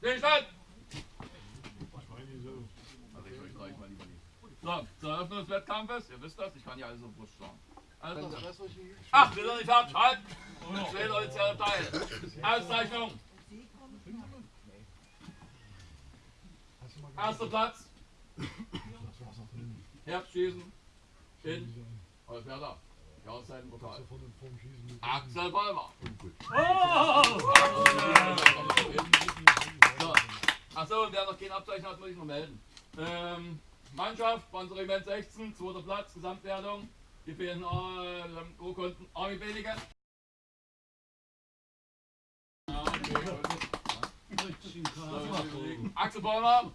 Stillstand! Also ich euch gleich mal lieber nicht. So, zur Eröffnung des Wettkampfes, ihr wisst das, ich kann ja alles auf Brust schlagen. Also, ach, wir sind nicht fertig, halt! Zwei offizielle Teile. Auszeichnung. Erster Platz. Herbstschießen in Holzwerder. Jahreszeitenportal. Axel Bäumer. So. Achso, wer noch kein Abzeichen hat, muss ich noch melden. Ähm, Mannschaft, Panzerregiment 16, zweiter Platz, Gesamtwertung. Die fehlen äh, Urkunden Army Benige. Ja, okay, gut. Axel Bäumer.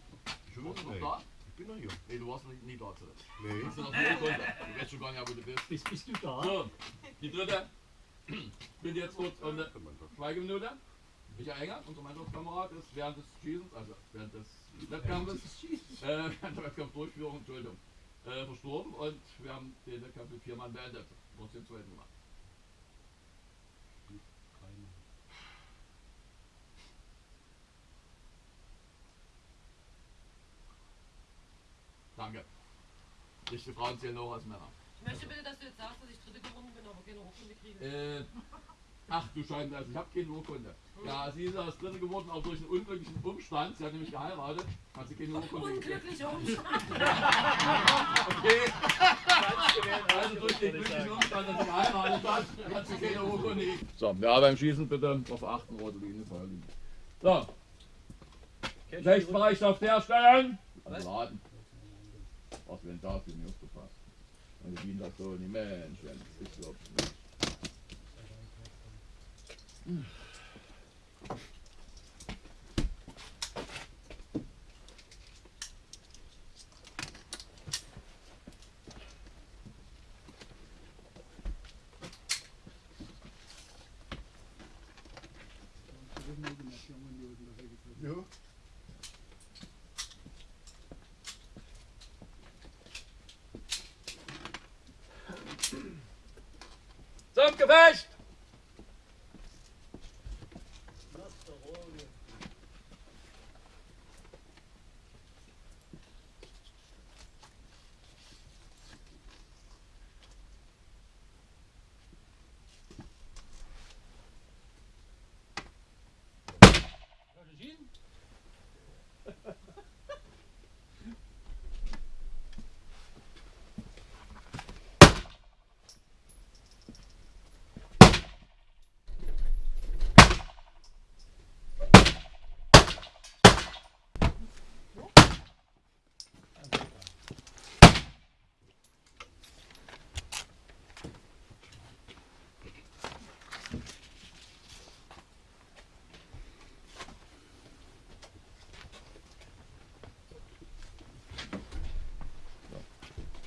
Noch da? Ich bin noch hier. Nee, du warst noch nie da. Zu. Nee. Du? Du weißt schon gar nicht, wo du bist. Bist, bist du da? So, die dritte. Bin jetzt kurz eine Schweigeminute. Michael Enger, unser Mannschaftskamerad, ist während des Schießens, also während des Wettkampfes, äh, während der Wettkampfdurchführung, Entschuldigung, äh, verstorben und wir haben den Wettkampf mit vier Mann beendet. Muss den zweiten gemacht. Danke. Nicht die Frauen zählen auch als Männer. Ich möchte bitte, dass du jetzt sagst, dass ich dritte geworden bin, aber keine Urkunde kriege. Äh, ach du Scheiße, also ich habe keine Urkunde. Ja, sie ist als Dritte geworden, auch durch einen unglücklichen Umstand. Sie hat nämlich geheiratet, hat sie keine Urkunde. Unglücklicher Umstand. Okay. Also durch den glücklichen Umstand, dass sie geheiratet hat, hat sie keine Urkunde. So, ja, beim Schießen bitte darauf achten, rote Linie, Feuerlinie. So, Rechtsbereitschaft herstellen. Also warten. Was wenn da für mich aufgepasst. Und die das so nicht Mensch, wenn das ist überhaupt nicht. Ja. Zum Gefecht!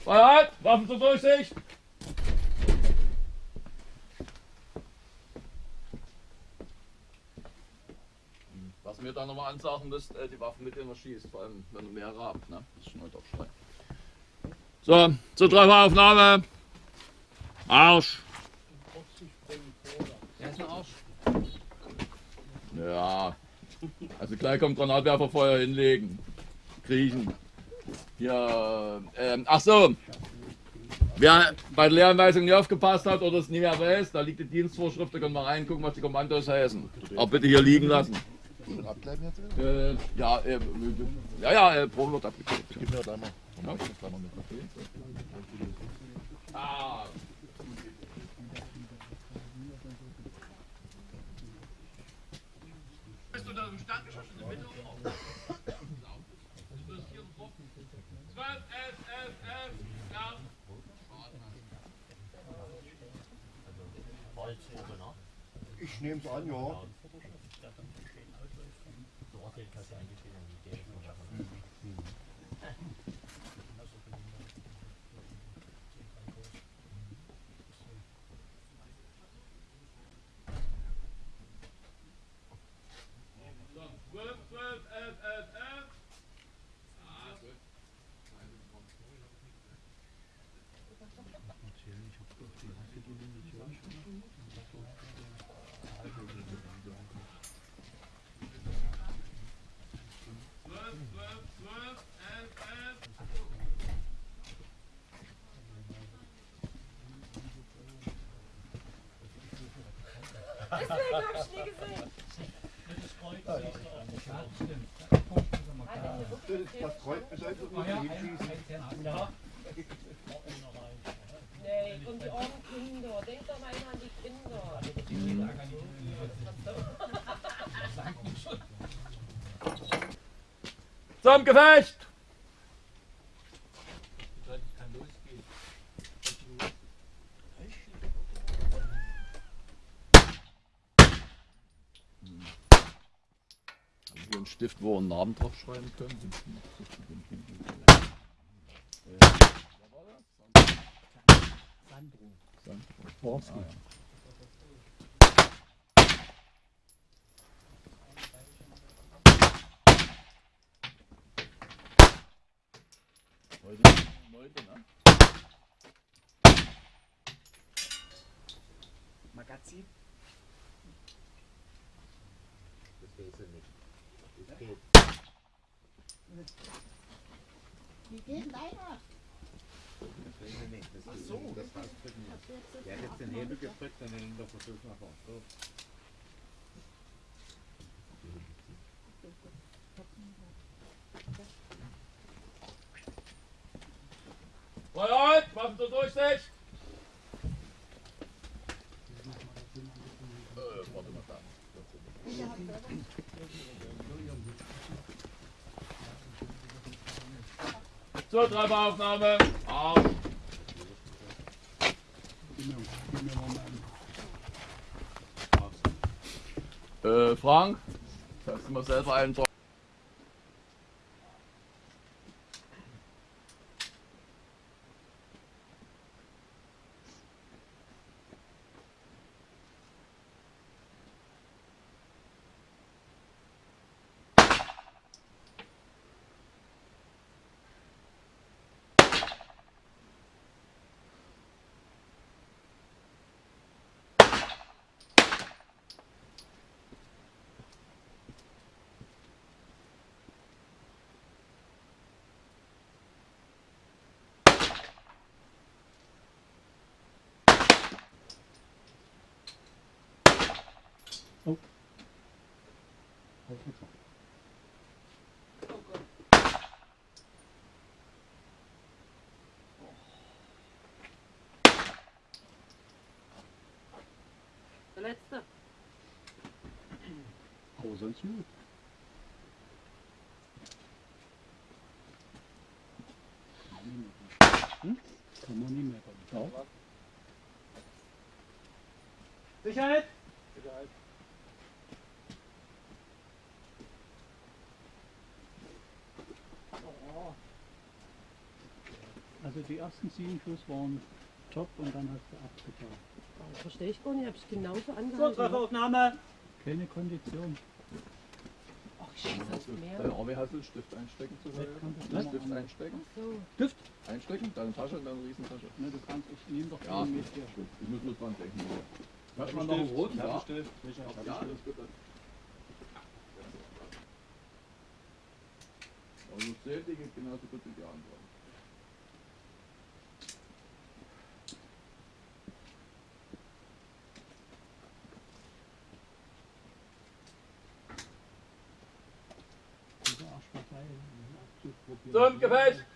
Freiheit! Waffen zur Durchsicht! Was mir da nochmal ansagen müsst, äh, die Waffen mit denen man schießt, vor allem wenn du mehrere habt, ne? Das ist schon heute aufschrei. So, zur Trefferaufnahme. Arsch! Ja. Also gleich kommt Granatwerferfeuer hinlegen. Kriechen. Ja, ähm, ach so. Wer bei der Lehranweisung nicht aufgepasst hat oder es nicht mehr weiß, da liegt die Dienstvorschrift, da können wir reingucken, was die Kommandos heißen. Aber bitte hier liegen lassen. Jetzt? Äh, ja, äh, ja, ja, äh, Probe wird abgeklebt. Gib mir gleich mal. Ja. Ah. Bist du da im Stand geschossen? Bitte um. 12, 11, 11, 11, ja. Ich nehme es an, ja. So, Deswegen hab ich nie gesehen. Das Kreuz bedeutet nur hinschießen. Nee, und die armen Kinder. Denk doch mal immer an die Kinder. Zum Gefecht! Haben wir einen Stift, wo wir einen Namen drauf schreiben können? Sandro. Ah, ja. Heute neunte, ne? Magazin? Das weiß ich nicht. Geht. Wie geht deiner? Das ist so. Das rausdrücken muss. Der hat jetzt den Hebel gedrückt, dann den der Versuch nach vorne. So. Feuerhalt, Waffen zur Durchsicht! Äh, warte mal da. Zur Treiberaufnahme. Arsch. Äh, Frank, kannst du mal selber einen Tro- Der letzte. Aber sonst gut. Hm? Kann man nicht mehr. Ja. Sicherheit! Also die ersten sieben Schuss waren top und dann hast du abgetan. Das verstehe ich gar nicht. Hab ich genauso So, angehalten. Trefferaufnahme! Keine Kondition. Ach, ich schieße halt Dein mehr. Arme hast du Stift einstecken zu? Hause? Stift einstecken? So. Stift? Einstecken, deine Tasche und deine Riesentasche. Ne, du kannst, ich nehme doch Ja, den mit hier. gut. Ich muss nur dran denken. Hast du mal noch einen roten da? Stift, Ja, gut. Also die geht genauso gut wie die anderen. Zum Gefecht!